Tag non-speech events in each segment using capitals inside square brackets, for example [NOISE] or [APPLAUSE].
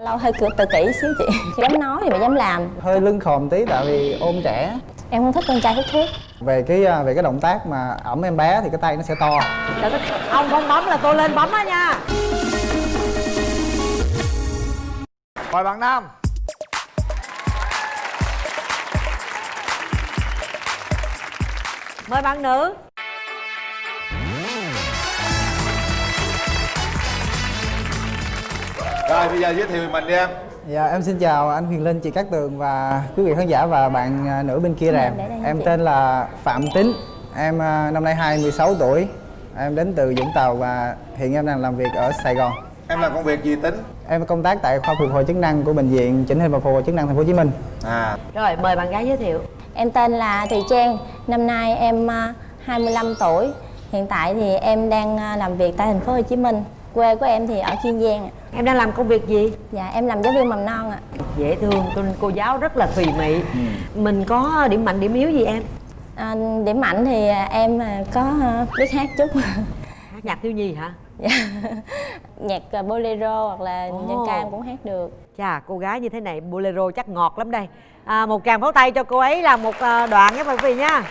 lâu hơi tự, tự kỷ xíu chị. Dám nói thì mới dám làm. Hơi lưng khòm tí tại vì ôm trẻ. Em không thích con trai hút thuốc. Về cái à, về cái động tác mà ẩm em bé thì cái tay nó sẽ to. Ông không bấm là tôi lên bấm á nha. Mời bạn nam. Mời bạn nữ rồi bây giờ giới thiệu mình đi em. Dạ em xin chào anh Huyền Linh chị Cát Tường và quý vị khán giả và bạn à, nữ bên kia rèm để đây em tên là Phạm Tín em à, năm nay 26 tuổi. Em đến từ Vũng Tàu và hiện em đang làm việc ở Sài Gòn. Em làm công việc gì tính? Em công tác tại khoa phục hồi chức năng của bệnh viện chỉnh hình và phục hồi chức năng thành phố Hồ Chí Minh. À. Rồi mời bạn gái giới thiệu. Em tên là Thùy Trang. Năm nay em à, 25 tuổi. Hiện tại thì em đang à, làm việc tại thành phố Hồ Chí Minh quê của em thì ở Kiên Giang ạ. em đang làm công việc gì? Dạ em làm giáo viên mầm non ạ. Dễ thương cô, cô giáo rất là thùy mị mình có điểm mạnh điểm yếu gì em? À, điểm mạnh thì em à, có à, biết hát chút. Hát nhạc thiếu nhi hả? Dạ. [LAUGHS] nhạc à, bolero hoặc là Ồ. dân ca em cũng hát được. Chà cô gái như thế này bolero chắc ngọt lắm đây. À, một tràng pháo tay cho cô ấy làm một đoạn nhé quý vị nha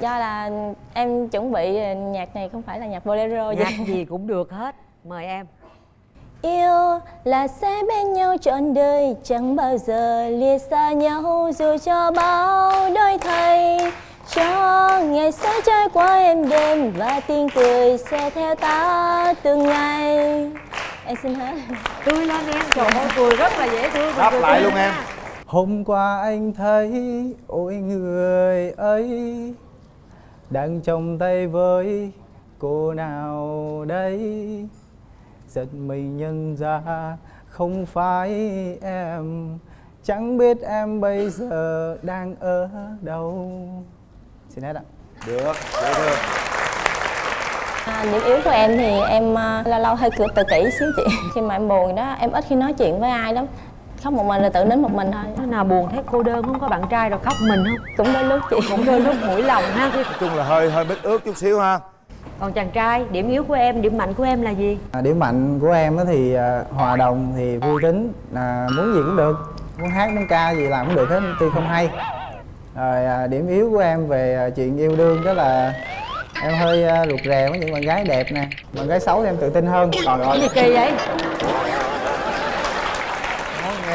do là em chuẩn bị nhạc này không phải là nhạc bolero nhạc vậy. gì [LAUGHS] cũng được hết. Mời em. Yêu là sẽ bên nhau trọn đời Chẳng bao giờ lìa xa nhau Dù cho bao đôi thay. Cho ngày sẽ trôi qua êm đêm Và tiếng cười sẽ theo ta từng ngày. Em xin hết tươi lên em. Trời ơi cười rất là dễ thương. Đáp lại luôn em. Hôm qua anh thấy ôi người ấy Đang trong tay với cô nào đây Giật mình nhận ra không phải em. Chẳng biết em bây giờ đang ở đâu. Xin hết ạ. Được dễ thương à, Điểm yếu của em thì em à, lâu lâu hơi tự kỷ xíu chị. Khi mà em buồn đó em ít khi nói chuyện với ai lắm Khóc một mình là tự nín một mình thôi. Thế nào buồn thấy cô đơn không có bạn trai rồi khóc mình không? Cũng đôi lúc chị. Cũng đôi lúc mũi lòng ha. Nói chung là hơi hơi bít ướt chút xíu ha. Còn chàng trai điểm yếu của em điểm mạnh của em là gì? À, Điểm mạnh của em á thì à, hòa đồng thì vui tính à, Muốn gì cũng được. Muốn hát muốn ca gì làm cũng được hết tuy không hay. Rồi à, điểm yếu của em về à, chuyện yêu đương đó là Em hơi à, rụt rè với những bạn gái đẹp nè. Bạn gái xấu thì em tự tin hơn. Trời cái ơi gì kỳ vậy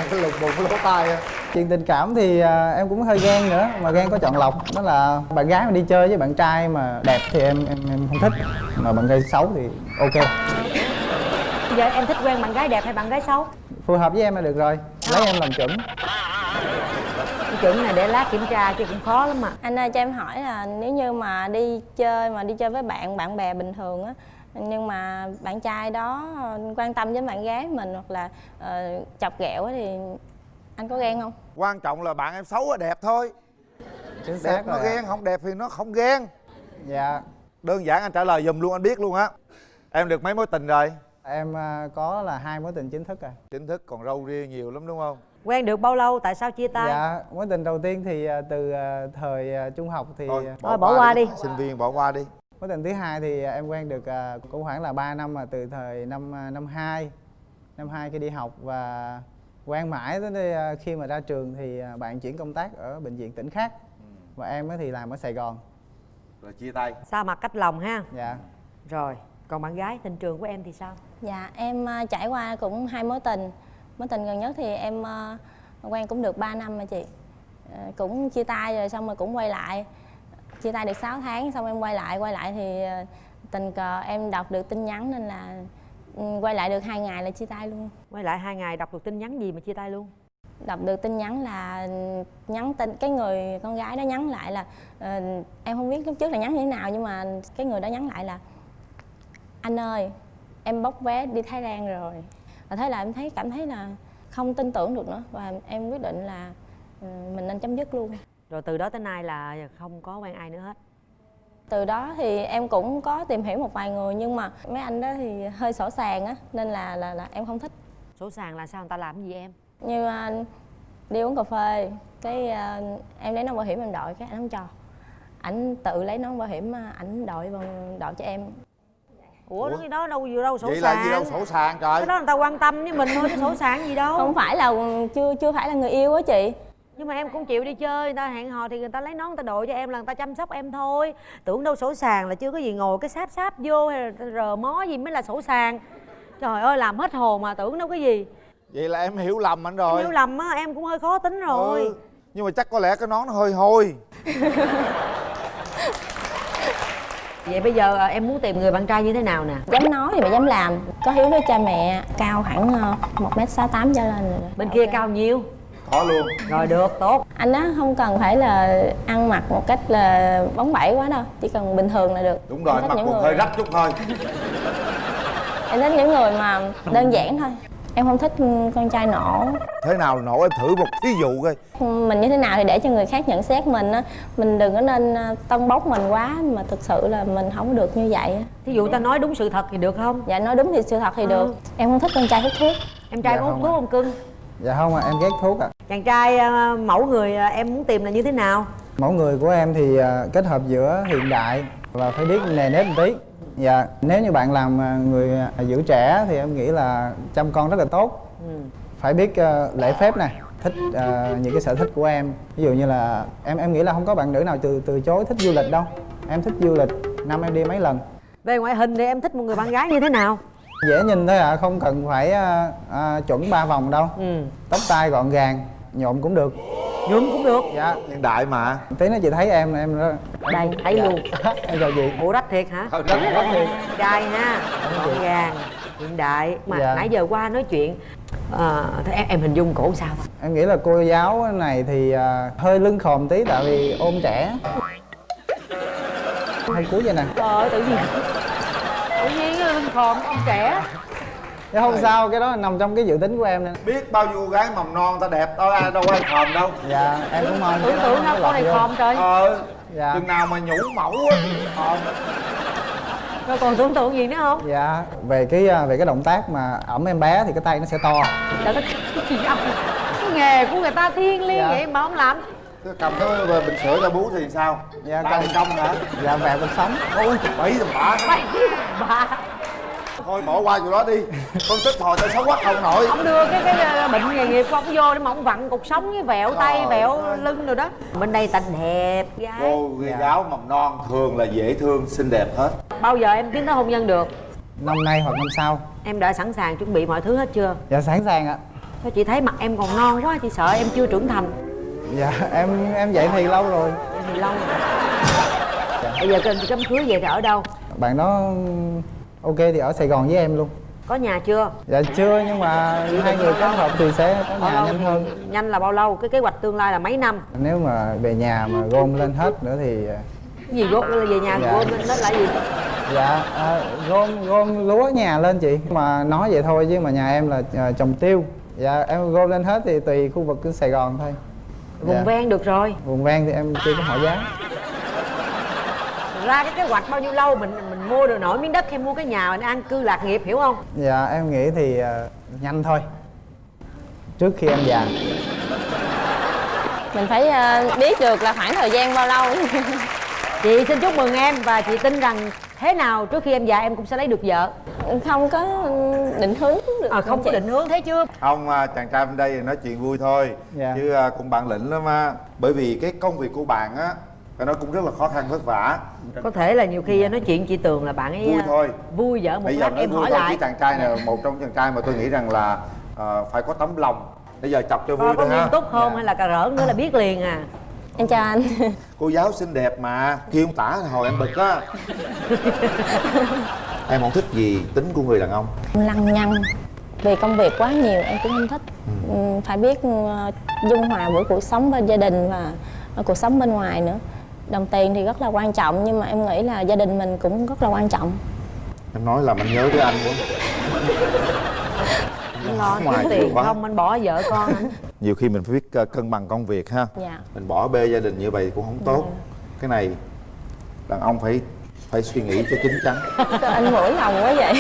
nghe [LAUGHS] cái lục bụng cái lỗ tai Chuyện tình cảm thì à, em cũng hơi ghen nữa. Mà ghen có chọn lọc. Đó là bạn gái mà đi chơi với bạn trai mà đẹp thì em em, em không thích. Mà bạn gái xấu thì ok. Bây giờ em thích quen bạn gái đẹp hay bạn gái xấu? Phù hợp với em là được rồi. Lấy em làm chuẩn. Cái chuẩn này để lát kiểm tra chứ cũng khó lắm mà Anh ơi cho em hỏi là nếu như mà đi chơi mà đi chơi với bạn bạn bè bình thường á nhưng mà bạn trai đó ờ, quan tâm với bạn gái mình hoặc là ờ, chọc ghẹo á thì anh có ghen không? quan trọng là bạn em xấu hay đẹp thôi. Chính đẹp xác nó rồi ạ. ghen không đẹp thì nó không ghen. Dạ. Đơn giản anh trả lời giùm luôn anh biết luôn á. Em được mấy mối tình rồi? Em à, có là hai mối tình chính thức rồi chính thức còn râu ria nhiều lắm đúng không? Quen được bao lâu? Tại sao chia tay? Dạ, mối tình đầu tiên thì à, từ à, thời à, trung học thì thôi Thôi, bỏ qua đi. sinh viên bỏ qua đi mối tình thứ hai thì à, em quen được à, cũng khoảng là 3 năm mà từ thời năm à, năm 2 năm 2 khi đi học và quen mãi tới khi mà ra trường thì bạn chuyển công tác ở bệnh viện tỉnh khác. Và em á thì làm ở Sài Gòn. Rồi chia tay. Sao mặt cách lòng ha. Dạ. Rồi còn bạn gái tình trường của em thì sao? Dạ em trải qua cũng hai mối tình. Mối tình gần nhất thì em quen cũng được 3 năm mà chị. Ờ, Cũng chia tay rồi xong rồi cũng quay lại Chia tay được 6 tháng xong em quay lại Quay lại thì ờ, tình cờ em đọc được tin nhắn nên là ừ, quay lại được hai ngày là chia tay luôn. Quay lại hai ngày đọc được tin nhắn gì mà chia tay luôn? Đọc được tin nhắn là nhắn tin cái người con gái đó nhắn lại là ờ, em không biết lúc trước là nhắn như thế nào nhưng mà cái người đó nhắn lại là anh ơi em bốc vé đi Thái Lan rồi. Và thế là em thấy cảm thấy là không tin tưởng được nữa và em quyết định là ừ, mình nên chấm dứt luôn rồi từ đó tới nay là không có quen ai nữa hết? Từ đó thì em cũng có tìm hiểu một vài người nhưng mà mấy anh đó thì hơi sổ sàng á nên là là là em không thích. Sổ sàng là sao? Người ta làm gì em? Như à, đi uống cà phê cái à, em lấy nón bảo hiểm em đội cái anh không cho. Ảnh tự lấy nón bảo hiểm ảnh đội vào đội cho em. Ủa cái đó đâu vừa đâu sổ vậy sàng là gì đâu? sổ sàng trời. Cái đó người ta quan tâm với mình thôi chứ sổ sàng gì đâu. Không phải là chưa chưa phải là người yêu á chị nhưng mà em cũng chịu đi chơi người ta hẹn hò thì người ta lấy nón người ta đội cho em là người ta chăm sóc em thôi. Tưởng đâu sổ sàng là chưa có gì ngồi cái sáp sáp vô hay là rờ mó gì mới là sổ sàng. Trời ơi làm hết hồn mà tưởng đâu cái gì. Vậy là em hiểu lầm anh rồi. Hiểu lầm á em cũng hơi khó tính rồi. Ừ, nhưng mà chắc có lẽ cái nón nó hơi hôi. [LAUGHS] Vậy bây giờ à, em muốn tìm người bạn trai như thế nào nè? Dám nói thì mà dám làm. Có hiếu với cha mẹ cao khoảng ờ, một m sáu tám trở lên rồi bên kia cao nhiêu có luôn. Rồi được tốt. Anh á không cần phải là ăn mặc một cách là bóng bẩy quá đâu chỉ cần bình thường là được. Đúng rồi Em thích mặt những còn người- hơi rách chút thôi. Em thích những người mà đơn giản thôi. Em không thích con trai nổ. Thế nào nổ em thử một thí dụ coi. Mình như thế nào thì để cho người khác nhận xét mình á. Mình đừng có nên ờ, tân bốc mình quá mà thực sự là mình không được như vậy á. thí dụ ta nói đúng sự thật thì được không? Dạ nói đúng thì sự thật thì được. Em không thích con trai hút thuốc. Em trai Dạ có hút không thuốc không cưng? Dạ không ạ em ghét thuốc ạ chàng trai à, mẫu người à, em muốn tìm là như thế nào? Mẫu người của em thì à, kết hợp giữa hiện đại và phải biết nề nếp một tí. Dạ nếu như bạn làm à, người à, giữ trẻ thì em nghĩ là chăm con rất là tốt. Ừ. phải biết à, lễ phép nè thích à, những cái sở thích của em. Ví dụ như là em em nghĩ là không có bạn nữ nào từ từ chối thích du lịch đâu. Em thích du lịch năm em đi mấy lần. Về ngoại hình thì em thích một người bạn gái như thế nào? Dễ nhìn thôi ạ không cần phải à, à, chuẩn ba vòng đâu. Ừ. Tóc tai gọn gàng nhộm cũng được. Nhuộm cũng được. Dạ. Hiện đại mà. Tí nữa chị thấy em em đó. Đây thấy luôn. [LAUGHS] Em chào chị bộ rách thiệt hả? Thôi, rách, rách thiệt. trai ha. Gọn gàng hiện đại. Mà Dạ. nãy giờ qua nói chuyện à, thế em, em hình dung cổ sao? Em nghĩ là cô giáo này thì à, hơi lưng khòm tí tại vì ôm trẻ. Hay cuối vậy nè? Trời ơi tự nhiên. Tự nhiên lưng khòm ông trẻ Chứ không sao cái đó là nằm trong cái dự tính của em nên biết bao nhiêu cô gái mầm non ta đẹp đâu ai đâu ai khòm đâu. Dạ em cũng mong tưởng nó đâu con này khòm trời. Ờ dạ. chừng nào mà nhũ mẫu á khòm rồi còn tưởng tượng gì nữa không? Dạ về cái à, về cái động tác mà ẩm em bé thì cái tay nó sẽ to. Trời đất cái ông nghề của người ta thiêng liêng Dạ. vậy mà không làm. Thế cầm cái về bình sữa cho bú thì sao? Dạ, ba cầm. thì trong hả? Dạ vẹo cuộc sống. Ôi bảy thì bả. Bậy bà thôi bỏ qua chỗ đó đi. Phân tích hồi tao xấu quá không nổi. Ông đưa cái cái bệnh nghề nghiệp của ông vô để mà ông vặn cục sống với vẹo tay vẹo ơi. lưng rồi đó. Bên đây ta đẹp gái. Cô Dạ. giáo mầm non thường là dễ thương xinh đẹp hết. Bao giờ em tiến tới hôn nhân được? Năm nay hoặc năm sau. Em đã sẵn sàng chuẩn bị mọi thứ hết chưa? Dạ sẵn sàng ạ. Thôi chị thấy mặt em còn non quá chị sợ em chưa trưởng thành. Dạ em em vậy thì lâu rồi. Em thì lâu rồi. Bây giờ kênh cấm cưới về thì ở đâu? Bạn đó ok thì ở sài gòn với em luôn. Có nhà chưa? Dạ chưa nhưng mà hai người kết hợp thì sẽ có nhà nhanh hơn. Nhanh là bao lâu? Cái kế hoạch tương lai là mấy năm? Nếu mà về nhà mà gom lên hết nữa thì cái gì gom về nhà Dạ. gom lên đó là gì? Dạ à, gom gom lúa nhà lên chị. Mà nói vậy thôi chứ mà nhà em là à, trồng tiêu. Dạ em gom lên hết thì tùy khu vực sài gòn thôi. Vùng Dạ. ven được rồi. Vùng ven thì em chưa có hỏi giá. Ra cái kế hoạch bao nhiêu lâu mình mình mua được nổi miếng đất hay mua cái nhà mình an cư lạc nghiệp hiểu không? Dạ em nghĩ thì à, nhanh thôi. Trước khi em già. Mình phải ờ, biết được là khoảng thời gian bao lâu. [LAUGHS] Chị xin chúc mừng em và chị tin rằng thế nào trước khi em già em cũng sẽ lấy được vợ. Không có định hướng được à, không có định hướng thế chưa? Không à, chàng trai bên đây nói chuyện vui thôi. Dạ. chứ à, cũng bản lĩnh lắm á. Bởi vì cái công việc của bạn á phải nói cũng rất là khó khăn vất vả. Có thể là nhiều khi nói chuyện chị tường là bạn ấy vui à, thôi. vui vợ một bây lát em hỏi thôi lại. chàng trai này một trong chàng trai mà tôi nghĩ rằng là à, phải có tấm lòng. Bây giờ chọc cho vui thôi ha. nghiêm túc không Dạ. hay là cà rỡn nữa là biết liền à? [LAUGHS] Em chào anh. [LAUGHS] Cô giáo xinh đẹp mà kêu ông tả hồi em bực á. [LAUGHS] Em không thích gì tính của người đàn ông. Lăng nhăng vì công việc quá nhiều em cũng không thích. Ừ. phải biết ờ, dung hòa giữa cuộc sống bên gia đình và ờ, cuộc sống bên ngoài nữa đồng tiền thì rất là quan trọng nhưng mà em nghĩ là gia đình mình cũng rất là quan trọng. Em nói làm anh nhớ tới anh quá. Lo Ngoài kiếm tiền quá. không? Anh bỏ vợ con anh. [LAUGHS] Nhiều khi mình phải biết uh, cân bằng công việc ha. Dạ. Mình bỏ bê gia đình như vậy cũng không tốt. Cái này đàn ông phải phải suy nghĩ cho chín chắn. Sao [LAUGHS] anh mũi lòng quá vậy.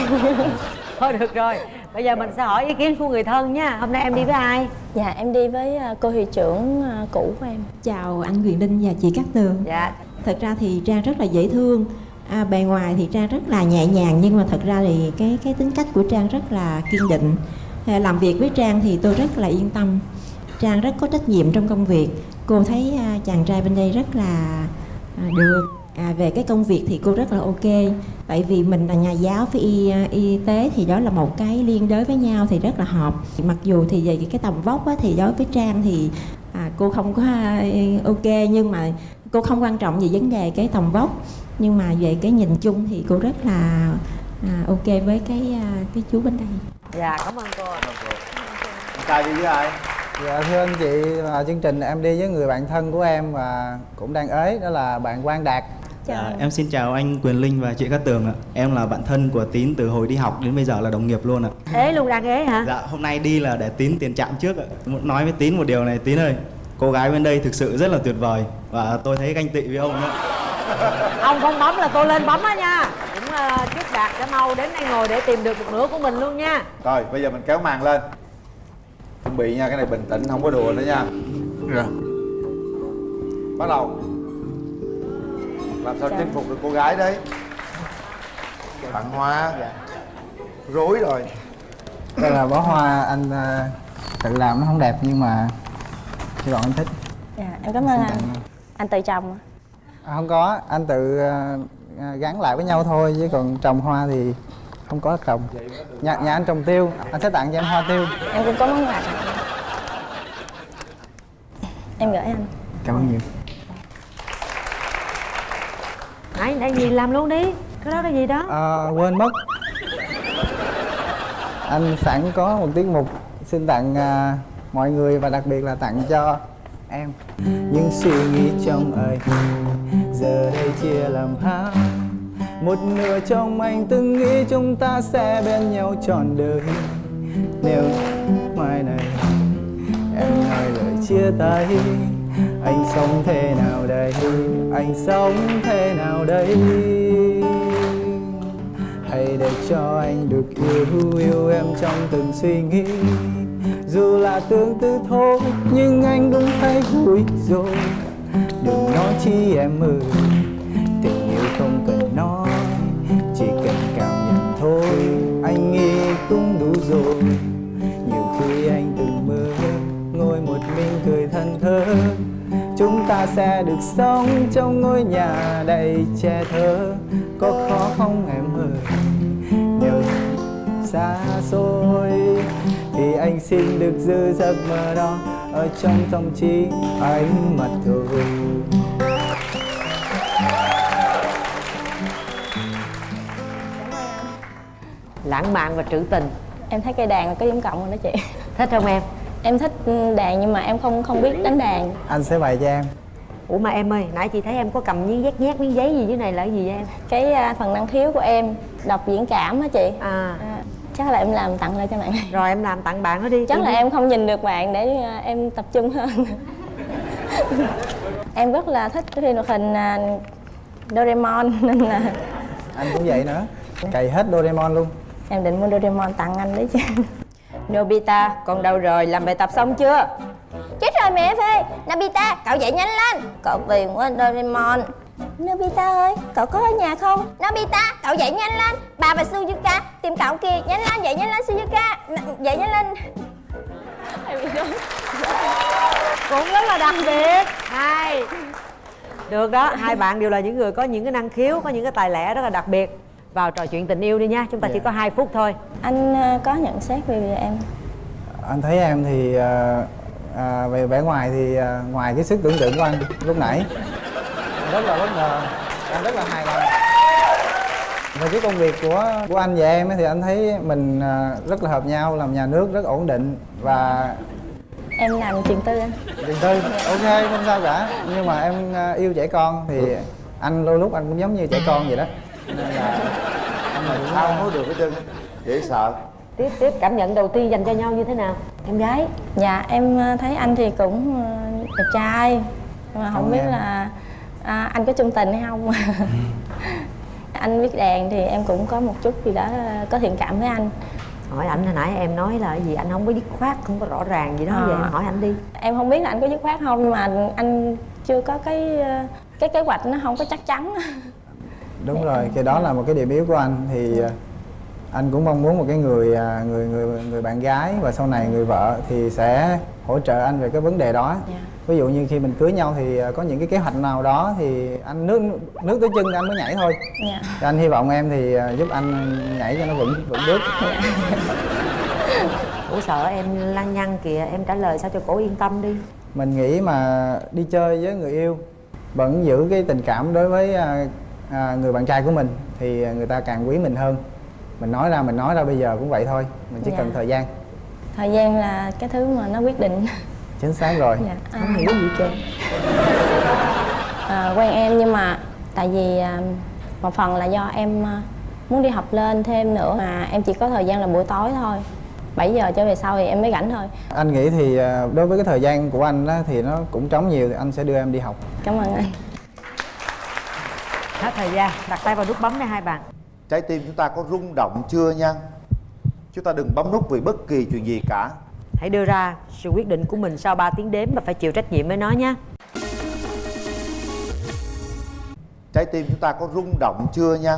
Thôi được rồi bây giờ mình sẽ hỏi ý kiến của người thân nha hôm nay em đi với ai dạ em đi với ờ, cô hiệu trưởng ờ, cũ của em Chào anh Quyền Linh và chị Cát Tường dạ Thật ra thì Trang rất là dễ thương À, bề ngoài thì Trang rất là nhẹ nhàng nhưng mà thật ra thì cái cái tính cách của Trang rất là kiên định. À, làm việc với Trang thì tôi rất là yên tâm. Trang rất có trách nhiệm trong công việc. Cô thấy à, chàng trai bên đây rất là à, được. À, về cái công việc thì cô rất là ok. Tại vì mình là nhà giáo với y, à, y tế thì đó là một cái liên đới với nhau thì rất là hợp. Mặc dù thì về cái tầm vóc á, thì đối với Trang thì à, cô không có à, ok nhưng mà cô không quan trọng về vấn đề cái tầm vóc nhưng mà về cái nhìn chung thì cô rất là à, ok với cái à, cái chú bên đây dạ cảm ơn cô trai đi với ai Dạ thưa anh chị, chương trình em đi với người bạn thân của em và cũng đang ế đó là bạn Quang Đạt. Chào Dạ, anh. em xin chào anh Quyền Linh và chị Cát Tường ạ. Em là bạn thân của Tín từ hồi đi học đến bây giờ là đồng nghiệp luôn ạ. ế luôn đang ế hả Dạ, hôm nay đi là để Tín tiền trạm trước ạ. Muốn nói với Tín một điều này, Tín ơi, cô gái bên đây thực sự rất là tuyệt vời và tôi thấy ganh tị với ông nữa. [LAUGHS] ông không bấm là tôi lên bấm á nha cũng uh, chúc đạt sẽ mau đến đây ngồi để tìm được một nửa của mình luôn nha Rồi bây giờ mình kéo màn lên Chuẩn bị nha, cái này bình tĩnh, không có đùa nữa nha Rồi. Bắt đầu Làm sao chinh phục được cô gái đấy Tặng hoa Rối rồi Đây là bó hoa anh à, tự làm nó không đẹp nhưng mà hy vọng anh thích. Dạ, em cảm ơn anh. Anh tự trồng à? À, không có, anh tự à, à, gắn lại với nhau thôi chứ còn trồng hoa thì không có trồng. Nhà, nhà anh trồng tiêu, anh sẽ tặng cho em hoa tiêu. Em cũng có món quà. Em gửi anh. Cảm ơn nhiều. Nãy nãy gì làm luôn đi. Cái đó cái gì đó? À, quên mất. Anh sẵn có một tiết mục xin tặng à, mọi người và đặc biệt là tặng cho em. Những suy nghĩ trong anh giờ đây chia làm hai. Một nửa trong anh từng nghĩ chúng ta sẽ bên nhau trọn đời. Nếu mai này em nói lời chia tay anh sống thế nào đây? Anh sống thế nào đây? Hãy để cho anh được yêu yêu em trong từng suy nghĩ. Dù là tương tư thôi, nhưng anh cũng thấy vui rồi. Đừng nói chi em ơi. Ta sẽ được sống trong ngôi nhà đầy che thơ có khó không em ơi? Nếu xa xôi thì anh xin được giữ giấc mơ đó ở trong tâm trí anh mà thôi lãng mạn và trữ tình. Em thấy cây đàn là có giống cộng rồi đó chị. thích không em? Em thích đàn nhưng mà em không không biết đánh đàn. anh sẽ bày cho em ủa mà em ơi nãy chị thấy em có cầm miếng nhét nhét miếng giấy gì dưới này là cái gì vậy em Cái à, phần năng khiếu của em đọc diễn cảm á chị. à À, chắc là em làm tặng lại cho bạn này. rồi em làm tặng bạn nó đi Chắc là em không nhìn được bạn để à, em tập trung hơn. [LAUGHS] em rất là thích phim hoạt hình à, Doraemon nên là anh cũng vậy nữa cày hết Doraemon luôn em định mua Doraemon tặng anh đấy chứ. Nobita, con đâu rồi? Làm bài tập xong chưa? Rồi mẹ Phê Nobita, cậu dậy nhanh lên. Cậu phiền quá Doraemon. Nobita ơi, cậu có ở nhà không? Nobita, cậu dậy nhanh lên. Bà và Suzuka tìm cậu kìa. Nhanh lên, dậy nhanh lên Suzuka. N- Dậy nhanh lên. [LAUGHS] Cũng rất là đặc biệt. Hai được đó hai bạn đều là những người có những cái năng khiếu có những cái tài lẻ rất là đặc biệt. Vào trò chuyện tình yêu đi nha chúng ta chỉ Dạ. có hai phút thôi. Anh à, có nhận xét về em. Anh thấy em thì à, về vẻ ngoài thì à, ngoài cái sức tưởng tượng của anh lúc nãy. Rất là bất ngờ anh rất là hài lòng. Về cái công việc của của anh và em ấy thì anh thấy mình à, rất là hợp nhau làm nhà nước rất ổn định và Em làm trường tư anh. Tiền tư. Ok không sao cả. Nhưng mà em à, yêu trẻ con thì anh đôi lúc anh cũng giống như trẻ con vậy đó. Nên là anh là cũng Sao? không được hết trơn Dễ sợ. Tiếp tiếp cảm nhận đầu tiên dành cho nhau như thế nào em gái. Dạ em à, thấy anh thì cũng à, đẹp trai. Nhưng mà không Cảm ơn biết em. là à, anh có chung tình hay không? [LAUGHS] Anh biết đàn thì em cũng có một chút gì đó có thiện cảm với anh. Hỏi ảnh hồi nãy em nói là gì anh không có dứt khoát không có rõ ràng gì đó. À. vậy em hỏi anh đi. Em không biết là anh có dứt khoát không nhưng mà anh chưa có cái cái kế hoạch nó không có chắc chắn. Đúng Để rồi anh- cái đó là một cái điểm yếu của anh. Thì à, anh cũng mong muốn một cái người à, người người người bạn gái và sau này người vợ thì sẽ hỗ trợ anh về cái vấn đề đó. Dạ. ví dụ như khi mình cưới nhau thì à, có những cái kế hoạch nào đó thì anh nước nước tới chân anh mới nhảy thôi. Dạ. Thì anh hy vọng em thì à, giúp anh nhảy cho nó vững vững bước. Ủa sợ em lăng nhăng kìa em trả lời sao cho cổ yên tâm đi. Mình nghĩ mà đi chơi với người yêu vẫn giữ cái tình cảm đối với à, người bạn trai của mình thì người ta càng quý mình hơn mình nói ra mình nói ra bây giờ cũng vậy thôi. Mình chỉ Dạ. cần thời gian. Thời gian là cái thứ mà nó quyết định. [LAUGHS] Chính xác rồi. Dạ. À, không hiểu gì trơn. [LAUGHS] À, quen em nhưng mà tại vì à, một phần là do em à, muốn đi học lên thêm nữa mà em chỉ có thời gian là buổi tối thôi. 7 giờ trở về sau thì em mới rảnh thôi. Anh nghĩ thì à, đối với cái thời gian của anh á, thì nó cũng trống nhiều thì anh sẽ đưa em đi học. Cảm ơn anh. Hết thời gian. Đặt tay vào nút bấm đây hai bạn trái tim chúng ta có rung động chưa nha? Chúng ta đừng bấm nút vì bất kỳ chuyện gì cả. Hãy đưa ra sự quyết định của mình sau 3 tiếng đếm và phải chịu trách nhiệm với nó nhé. Trái tim chúng ta có rung động chưa nha?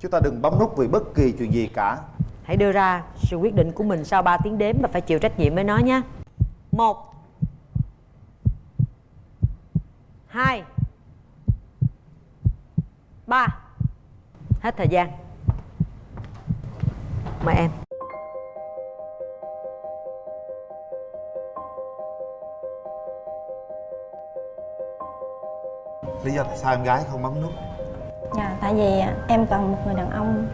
Chúng ta đừng bấm nút vì bất kỳ chuyện gì cả. Hãy đưa ra sự quyết định của mình sau 3 tiếng đếm và phải chịu trách nhiệm với nó nhé. Một hai ba hết thời gian. Mời em. Lý do tại sao em gái không bấm nút? Dạ tại vì à, em cần một người đàn ông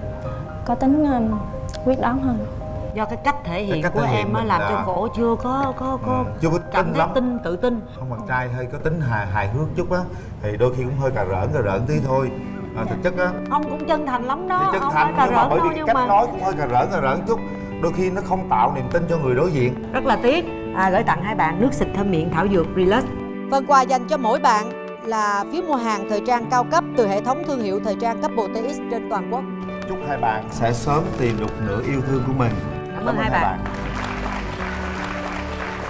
có tính um, quyết đoán hơn. Do cái cách thể hiện cách của thể hiện em á làm là- cho cổ chưa có có có Ừ, chưa có cảm tin thấy lắm. tin tự tin. Không bạn trai hơi có tính hài hài hước chút á thì đôi khi cũng hơi cà rỡn cà rỡn tí thôi à, thực chất á. Ông cũng chân thành lắm đó chân ông thành nhưng mà bởi vì nhưng cách mà nói cũng hơi cà rỡn cà rỡn chút. Đôi khi nó không tạo niềm tin cho người đối diện. Rất là tiếc. À, gửi tặng hai bạn nước xịt thơm miệng thảo dược relax. Phần quà dành cho mỗi bạn là phiếu mua hàng thời trang cao cấp từ hệ thống thương hiệu thời trang cấp bộ TX trên toàn quốc. Chúc hai bạn sẽ sớm tìm được nửa yêu thương của mình. Cảm ơn hai bạn